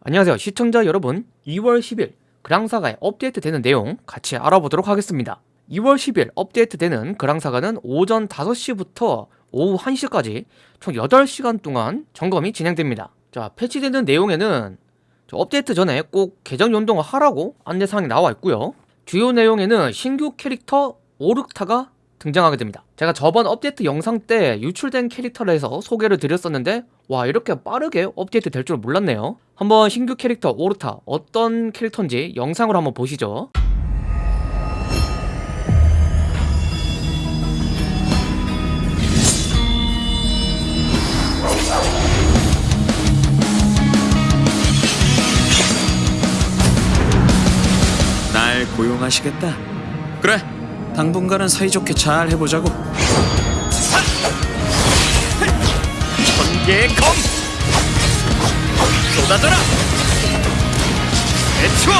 안녕하세요 시청자 여러분. 2월 10일 그랑사가에 업데이트 되는 내용 같이 알아보도록 하겠습니다. 2월 10일 업데이트 되는 그랑사가는 오전 5시부터 오후 1시까지 총 8시간 동안 점검이 진행됩니다. 자 패치되는 내용에는 업데이트 전에 꼭 계정 연동을 하라고 안내사항이 나와 있고요. 주요 내용에는 신규 캐릭터 오르타가 등장하게 됩니다. 제가 저번 업데이트 영상 때 유출된 캐릭터를 해서 소개를 드렸었는데 와 이렇게 빠르게 업데이트 될 줄 몰랐네요. 한번 신규 캐릭터 오르타 어떤 캐릭터인지 영상으로 한번 보시죠. 날 고용하시겠다. 그래, 당분간은 사이좋게 잘 해보자고. 천개의 검 쏟아져라 대추어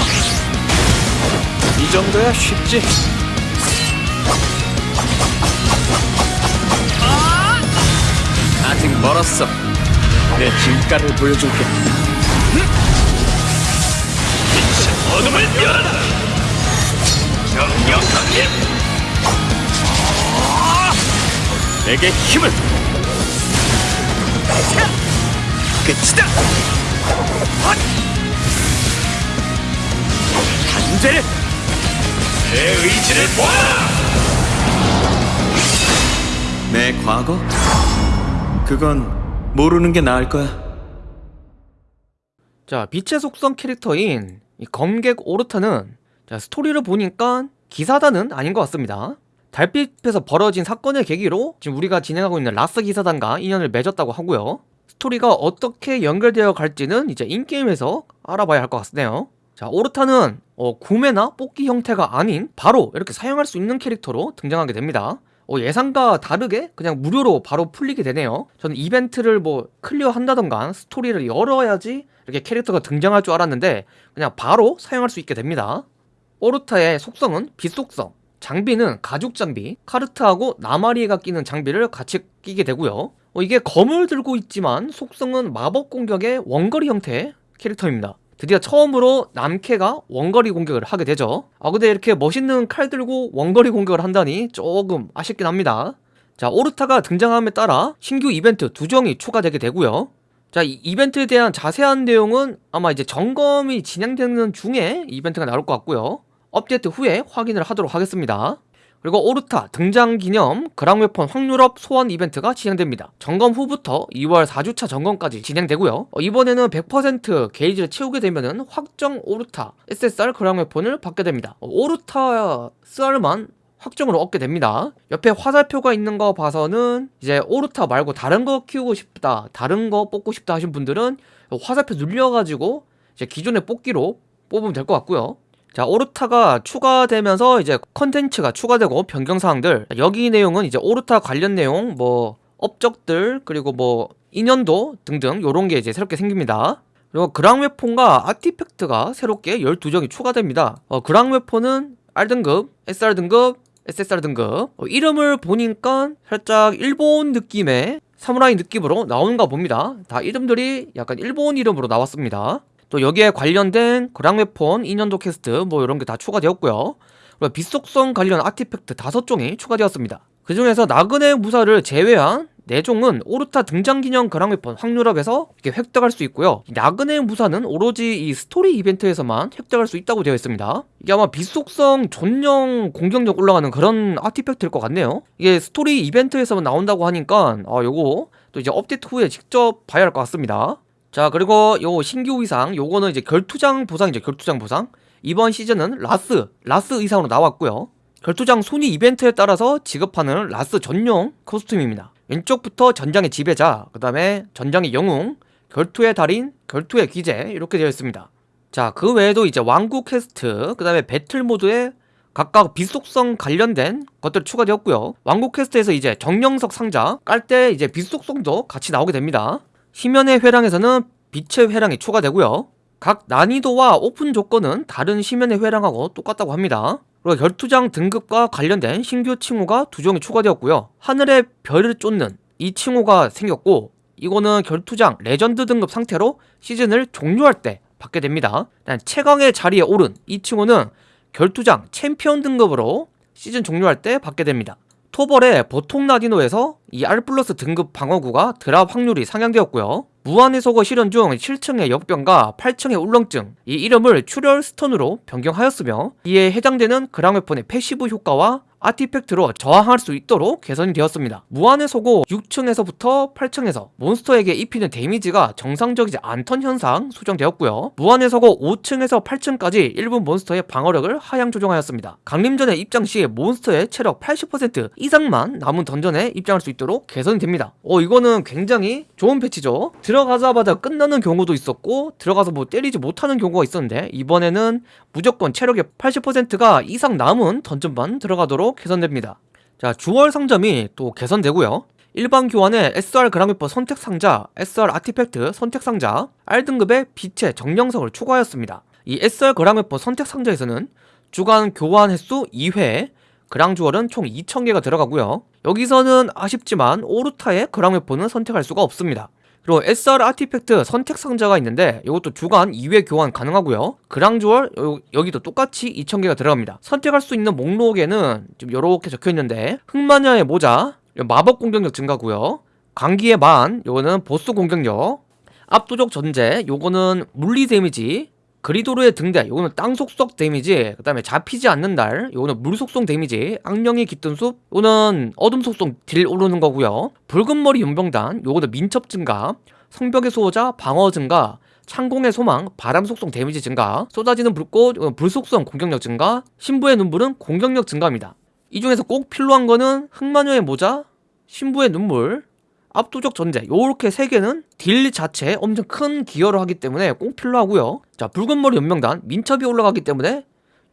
이 정도야 쉽지. 아직 멀었어. 내 진가를 보여줄게. 어둠을 열어라 정령 강림 내게 힘을. 끝이다 단죄를 내 의지를 보아라 내 과거? 그건 모르는 게 나을 거야. 자 빛의 속성 캐릭터인 이 검객 오르타는 자, 스토리를 보니까 기사단은 아닌 것 같습니다 달빛에서 벌어진 사건을 계기로 지금 우리가 진행하고 있는 라스 기사단과 인연을 맺었다고 하고요. 스토리가 어떻게 연결되어 갈지는 이제 in-game에서 알아봐야 할 것 같네요. 자 오르타는 어, 구매나 뽑기 형태가 아닌 바로 이렇게 사용할 수 있는 캐릭터로 등장하게 됩니다. 어, 예상과 다르게 그냥 무료로 바로 풀리게 되네요. 저는 이벤트를 뭐 클리어 한다던가 스토리를 열어야지 이렇게 캐릭터가 등장할 줄 알았는데 그냥 바로 사용할 수 있게 됩니다. 오르타의 속성은 빛 속성 장비는 가죽 장비 카르트하고 나마리에가 끼는 장비를 같이 끼게 되고요. 어, 이게 검을 들고 있지만 속성은 마법 공격의 원거리 형태의 캐릭터입니다. 드디어 처음으로 남캐가 원거리 공격을 하게 되죠. 아 근데 이렇게 멋있는 칼 들고 원거리 공격을 한다니 조금 아쉽긴 합니다. 자 오르타가 등장함에 따라 신규 이벤트 두 종이 추가되게 되고요. 자, 이 이벤트에 대한 자세한 내용은 아마 이제 점검이 진행되는 중에 이벤트가 나올 것 같고요. 업데이트 후에 확인을 하도록 하겠습니다. 그리고 오르타 등장 기념 그랑웨폰 확률업 소환 이벤트가 진행됩니다. 점검 후부터 2월 4주차 점검까지 진행되고요. 어, 이번에는 100% 게이지를 채우게 되면은 확정 오르타 SSR 그랑웨폰을 받게 됩니다. 어, 오르타 SR만 확정을 얻게 됩니다 옆에 화살표가 있는 거 봐서는 이제 오르타 말고 다른 거 키우고 싶다 다른 거 뽑고 싶다 하신 분들은 화살표 눌려가지고 이제 기존의 뽑기로 뽑으면 될 것 같고요 자 오르타가 추가되면서 이제 컨텐츠가 추가되고 변경사항들. 여기 내용은 이제 오르타 관련 내용 뭐 업적들 그리고 뭐 인연도 등등 요런 게 이제 새롭게 생깁니다. 그리고 그랑웨폰과 아티팩트가 새롭게 12종이 추가됩니다. 어, 그랑웨폰은 R등급, SR등급, SSR 등급. 어, 이름을 보니까 살짝 일본 느낌의 사무라이 느낌으로 나오는가 봅니다. 다 이름들이 약간 일본 이름으로 나왔습니다 또 여기에 관련된 그랑웨폰 인연 퀘스트 뭐 이런 게 다 추가되었고요. 그리고 빛속성 관련 artifact 다섯 종이 추가되었습니다. 그 중에서 나그네 무사를 제외한 4종은 오르타 등장기념 그랑웨폰 확률 up에서 이렇게 획득할 수 있고요. 나그네 무사는 오로지 이 스토리 이벤트에서만 획득할 수 있다고 되어 있습니다. 이게 아마 빛속성 전령 공격력 올라가는 그런 artifact일 것 같네요. 이게 스토리 이벤트에서만 나온다고 하니까 아 요거 또 이제 업데이트 후에 직접 봐야 할 것 같습니다 자 그리고 요 신규 의상 요거는 이제 결투장 보상이죠 결투장 보상 이번 시즌은 라스 라스 의상으로 나왔고요 결투장 순위 이벤트에 따라서 지급하는 라스 전용 코스튬입니다 왼쪽부터 전장의 지배자, 그 다음에 전장의 영웅, 결투의 달인, 결투의 기재 이렇게 되어 있습니다. 자, 그 외에도 이제 왕국 퀘스트, 그 다음에 배틀 모드에 각각 빛속성 관련된 것들 추가되었고요. 왕국 퀘스트에서 이제 정령석 상자 깔 때 이제 빛속성도 같이 나오게 됩니다. 심연의 회랑에서는 빛의 회랑이 추가되고요. 각 난이도와 오픈 조건은 다른 심연의 회랑하고 똑같다고 합니다. 그리고 결투장 등급과 관련된 신규 칭호가 두 종이 추가되었고요 하늘의 별을 쫓는 이 칭호가 생겼고 이거는 결투장 레전드 등급 상태로 시즌을 종료할 때 받게 됩니다. 최강의 자리에 오른 이 칭호는 결투장 챔피언 등급으로 시즌 종료할 때 받게 됩니다. 토벌의 보통 난이도에서 이 R 플러스 등급 방어구가 drop 확률이 상향되었고요. 무한의 서고 시련 중 7층의 역병과 8층의 울렁증 이 이름을 출혈 stun으로 변경하였으며 이에 해당되는 그랑웨폰의 passive 효과와 artifact로 저항할 수 있도록 개선이 되었습니다. 무한의 서고 6층에서부터 8층에서 몬스터에게 입히는 데미지가 정상적이지 않던 현상 수정되었고요. 무한의 서고 5층에서 8층까지 일부 몬스터의 방어력을 하향 조정하였습니다. 강림전에 입장 시 몬스터의 체력 80% 이상만 남은 던전에 입장할 수 있도록 개선이 됩니다. 어 이거는 굉장히 좋은 패치죠. 들어가자마자 끝나는 경우도 있었고 들어가서 뭐 때리지 못하는 경우가 있었는데 이번에는 무조건 체력의 80%가 이상 남은 던전만 들어가도록 개선됩니다. 자, 주월 상점이 또 개선되고요. 일반 교환의 SR 그라미퍼 선택 상자, SR 아티팩트 선택 상자, R등급의 빛의 정령석을 추가하였습니다. 이 SR 그라미퍼 선택 상자에서는 주간 교환 횟수 2회, 그랑 주얼은 총 2,000개가 들어가고요. 여기서는 아쉽지만 오르타의 그랑 웨폰은 선택할 수가 없습니다. 그리고 SR 아티팩트 선택 상자가 있는데 이것도 주간 2회 교환 가능하고요. 그랑주얼 여기도 똑같이 2,000개가 들어갑니다. 선택할 수 있는 목록에는 좀 이렇게 적혀 있는데 흑마녀의 모자, 마법 공격력 증가고요. 광기의 만, 요거는 보스 공격력. 압도적 존재, 요거는 물리 데미지. 그리도르의 등대, 요거는 땅 속성 데미지. 그 다음에 잡히지 않는 날, 요거는 물 속성 데미지. 악령이 깃든 숲, 요거는 어둠 속성 딜 오르는 거고요. 붉은 머리 용병단, 요거는 민첩 증가. 성벽의 수호자, 방어 증가. 창공의 소망, 바람 속성 데미지 증가. 쏟아지는 불꽃, 불 속성 공격력 증가. 신부의 눈물은 공격력 증가입니다. 이 중에서 꼭 필요한 거는 흑마녀의 모자, 신부의 눈물, 압도적 전제. 요렇게 세 개는 딜 자체에 엄청 큰 기여를 하기 때문에 꼭 필요하고요. 자 붉은 머리 연맹단 민첩이 올라가기 때문에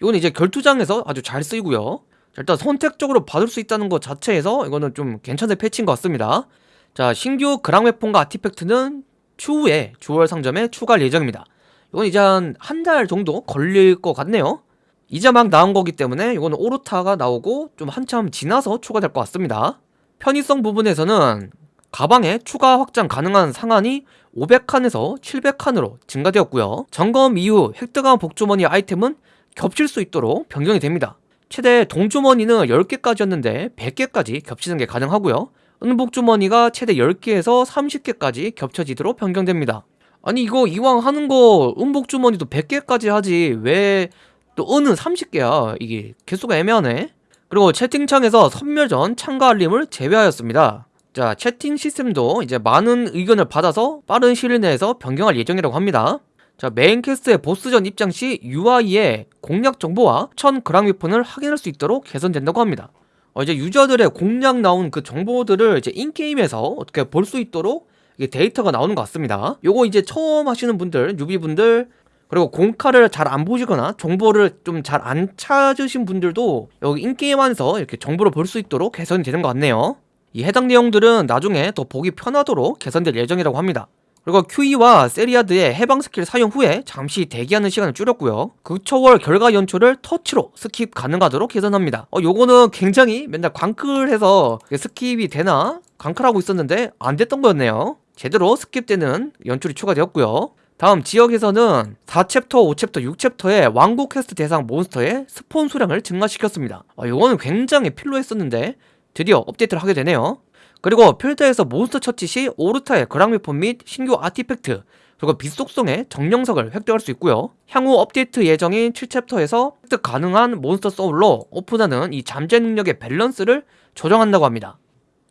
이건 이제 결투장에서 아주 잘 쓰이고요. 자, 일단 선택적으로 받을 수 있다는 것 자체에서 이거는 좀 괜찮은 패치인 것 같습니다. 자 신규 그랑웨폰과 아티팩트는 추후에 주월 상점에 추가할 예정입니다. 이건 이제 한 한 달 정도 걸릴 것 같네요. 이제 막 나온 거기 때문에 이거는 오르타가 나오고 좀 한참 지나서 추가될 것 같습니다. 편의성 부분에서는 가방에 추가 확장 가능한 상한이 500칸에서 700칸으로 증가되었고요. 점검 이후 획득한 복주머니 아이템은 겹칠 수 있도록 변경이 됩니다. 최대 동주머니는 10개까지였는데 100개까지 겹치는 게 가능하고요. 은복주머니가 최대 10개에서 30개까지 겹쳐지도록 변경됩니다. 아니 이거 이왕 하는 거 은복주머니도 100개까지 하지 왜 또 은은 30개야 이게 개수가 애매하네 그리고 채팅창에서 섬멸전 참가 알림을 제외하였습니다 자 채팅 시스템도 이제 많은 의견을 받아서 빠른 시일 내에서 변경할 예정이라고 합니다. 자 메인 quest의 보스전 입장 시 UI에 공략 정보와 1000g 위폰을 확인할 수 있도록 개선된다고 합니다. 어, 이제 유저들의 공략 나온 그 정보들을 이제 in-game에서 어떻게 볼 수 있도록 이게 데이터가 나오는 것 같습니다. 요거 이제 처음 하시는 분들 뉴비분들 그리고 공카를 잘 안 보시거나 정보를 좀 잘 안 찾으신 분들도 여기 in-game 안에서 이렇게 정보를 볼 수 있도록 개선이 되는 것 같네요 이 해당 내용들은 나중에 더 보기 편하도록 개선될 예정이라고 합니다. 그리고 큐이와 세리아드의 해방 스킬 사용 후에 잠시 대기하는 시간을 줄였고요. 극초월 결과 연출을 터치로 skip 가능하도록 개선합니다. 어, 요거는 굉장히 맨날 광클해서 skip이 되나? 광클하고 있었는데 안 됐던 거였네요. 제대로 skip되는 연출이 추가되었고요. 다음 지역에서는 4챕터, 5챕터, 6챕터의 왕국 퀘스트 대상 몬스터의 spawn 수량을 증가시켰습니다. 아, 요거는 굉장히 필요했었는데 드디어 업데이트를 하게 되네요. 그리고 필드에서 몬스터 처치 시 오르타의 그랑 웨폰 및 신규 artifact 그리고 빛속성의 정령석을 획득할 수 있고요. 향후 업데이트 예정인 7챕터에서 획득 가능한 몬스터 소울로 오픈하는 이 잠재 능력의 밸런스를 조정한다고 합니다.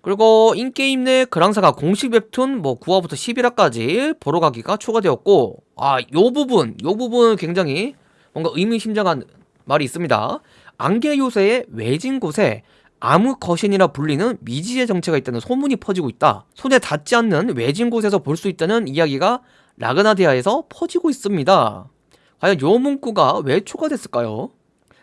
그리고 in-game 내 그랑사가 공식 웹툰 뭐 9화부터 11화까지 보러 가기가 추가되었고 아 요 부분 요 부분 굉장히 뭔가 의미심장한 말이 있습니다. 안개 요새의 외진 곳에 암흑 거신이라 불리는 미지의 정체가 있다는 소문이 퍼지고 있다. 손에 닿지 않는 외진 곳에서 볼 수 있다는 이야기가 라그나디아에서 퍼지고 있습니다. 과연 요 문구가 왜 추가됐을까요?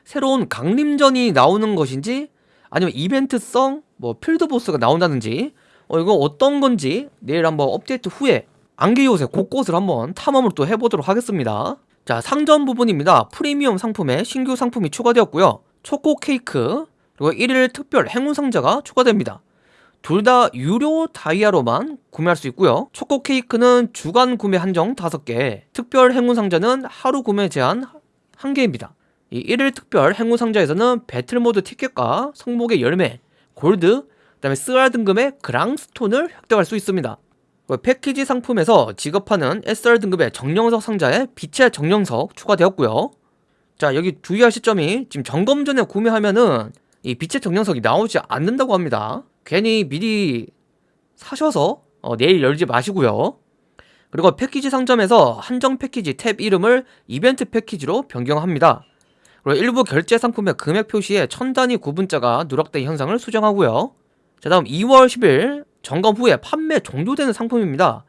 새로운 강림전이 나오는 것인지 아니면 이벤트성 뭐 필드보스가 나온다는지 어 이거 어떤 건지 내일 한번 업데이트 후에 안개 요새 곳곳을 한번 탐험을 또 해보도록 하겠습니다. 자 상점 부분입니다. 프리미엄 상품에 신규 상품이 추가되었고요. 초코 케이크 그리고 1일 특별 행운 상자가 추가됩니다. 둘 다 유료 다이아로만 구매할 수 있고요. 초코 케이크는 주간 구매 한정 5개, 특별 행운 상자는 하루 구매 제한 1개입니다. 이 1일 특별 행운 상자에서는 배틀 모드 티켓과 성목의 열매, 골드, 그다음에 스알 등급의 그랑스톤을 획득할 수 있습니다. 그 패키지 상품에서 지급하는 SR 등급의 정령석 상자에 빛의 정령석 추가되었고요. 자 여기 주의하실 점이 지금 점검 전에 구매하면은 이 빛의 정령석이 나오지 않는다고 합니다. 괜히 미리 사셔서 어, 내일 열지 마시고요. 그리고 패키지 상점에서 한정 패키지 탭 이름을 이벤트 패키지로 변경합니다. 그리고 일부 결제 상품의 금액 표시에 천 단위 구분자가 누락된 현상을 수정하고요. 자 다음 2월 10일 점검 후에 판매 종료되는 상품입니다.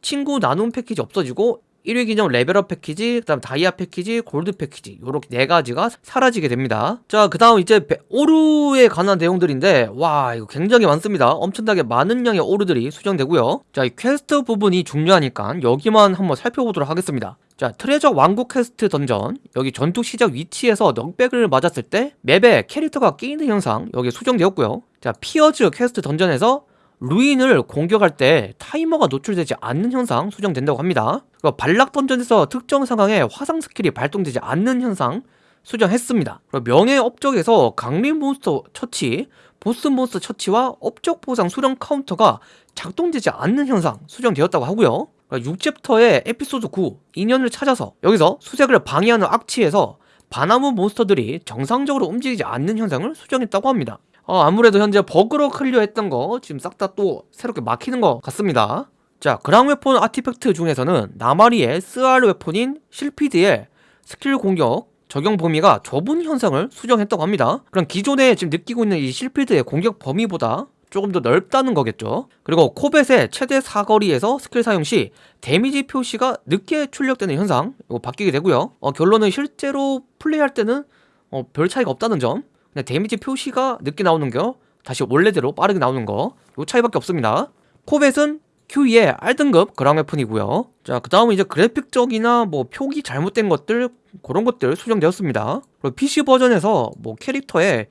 친구 나눔 패키지 없어지고 1위 기념 레벨업 패키지, 그 다음 다이아 패키지, 골드 패키지 요렇게 네 가지가 사라지게 됩니다. 자, 그 다음 이제 베- 오류에 관한 내용들인데 와, 이거 굉장히 많습니다. 엄청나게 많은 양의 오류들이 수정되고요. 자, 이 퀘스트 부분이 중요하니까 여기만 한번 살펴보도록 하겠습니다. 자, 트레저 왕국 quest dungeon 여기 전투 시작 위치에서 knockback을 맞았을 때 맵에 캐릭터가 끼이는 현상 여기 수정되었고요. 자, 피어즈 quest dungeon에서 루인을 공격할 때 타이머가 노출되지 않는 현상 수정된다고 합니다. 그리고 발락 dungeon에서 특정 상황에 화상 스킬이 발동되지 않는 현상 수정했습니다. 명예 업적에서 강림 몬스터 처치, 보스 몬스터 처치와 업적 보상 수령 카운터가 작동되지 않는 현상 수정되었다고 하고요. 6챕터의 에피소드 9 인연을 찾아서 여기서 수색을 방해하는 악취에서 바나무 몬스터들이 정상적으로 움직이지 않는 현상을 수정했다고 합니다. 어, 아무래도 현재 버그로 클리어했던 거 지금 싹 다 또 새롭게 막히는 것 같습니다. 자, 그랑 웨폰 artifact 중에서는 나마리에의 SR weapon인 실피드의 스킬 공격 적용 범위가 좁은 현상을 수정했다고 합니다. 그럼 기존에 지금 느끼고 있는 이 실피드의 공격 범위보다 조금 더 넓다는 거겠죠. 그리고 코벳의 최대 사거리에서 스킬 사용 시 데미지 표시가 늦게 출력되는 현상 이거 바뀌게 되고요. 어, 결론은 실제로 플레이할 때는 어, 별 차이가 없다는 점. 그냥 데미지 표시가 늦게 나오는 거 다시 원래대로 빠르게 나오는 거 요 차이밖에 없습니다. 코벳은 큐이의 R등급 그랑 웨폰이고요. 자, 그 다음은 이제 그래픽적이나 뭐 표기 잘못된 것들 그런 것들 수정되었습니다. 그리고 PC 버전에서 뭐 캐릭터의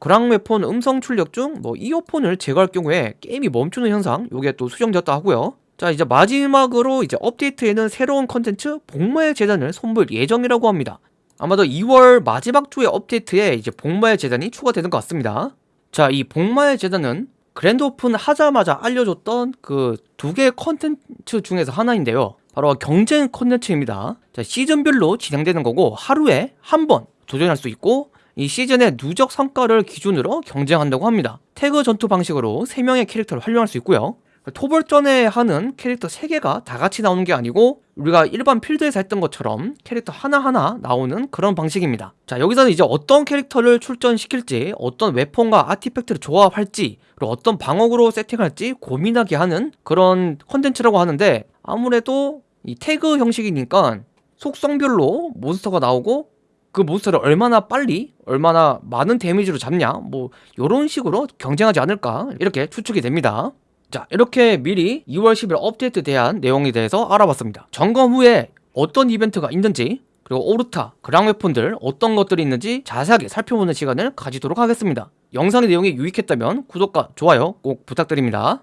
그랑 웨폰 음성 출력 중 뭐 이어폰을 제거할 경우에 게임이 멈추는 현상 요게 또 수정되었다 하고요. 자, 이제 마지막으로 이제 업데이트에는 새로운 컨텐츠 복마의 제단을 선보일 예정이라고 합니다. 아마도 2월 마지막 주의 업데이트에 이제 복마의 제단이 추가되는 것 같습니다. 자, 이 복마의 제단은 grand open 하자마자 알려줬던 그 두 개의 컨텐츠 중에서 하나인데요. 바로 경쟁 컨텐츠입니다. 자, 시즌별로 진행되는 거고 하루에 한 번 도전할 수 있고 이 시즌의 누적 성과를 기준으로 경쟁한다고 합니다. 태그 전투 방식으로 3명의 캐릭터를 활용할 수 있고요. 토벌전에 하는 캐릭터 3개가 다 같이 나오는 게 아니고 우리가 일반 필드에서 했던 것처럼 캐릭터 하나하나 나오는 그런 방식입니다. 자, 여기서는 이제 어떤 캐릭터를 출전시킬지, 어떤 weapon과 artifact를 조합할지, 그리고 어떤 방어구로 세팅할지 고민하게 하는 그런 컨텐츠라고 하는데 아무래도 이 태그 형식이니까 속성별로 몬스터가 나오고 그 몬스터를 얼마나 빨리 얼마나 많은 데미지로 잡냐 뭐 요런 식으로 경쟁하지 않을까 이렇게 추측이 됩니다 자 이렇게 미리 2월 10일 업데이트 대한 내용에 대해서 알아봤습니다. 점검 후에 어떤 이벤트가 있는지 그리고 오르타, 그랑 웨폰들 어떤 것들이 있는지 자세하게 살펴보는 시간을 가지도록 하겠습니다. 영상의 내용이 유익했다면 구독과 좋아요 꼭 부탁드립니다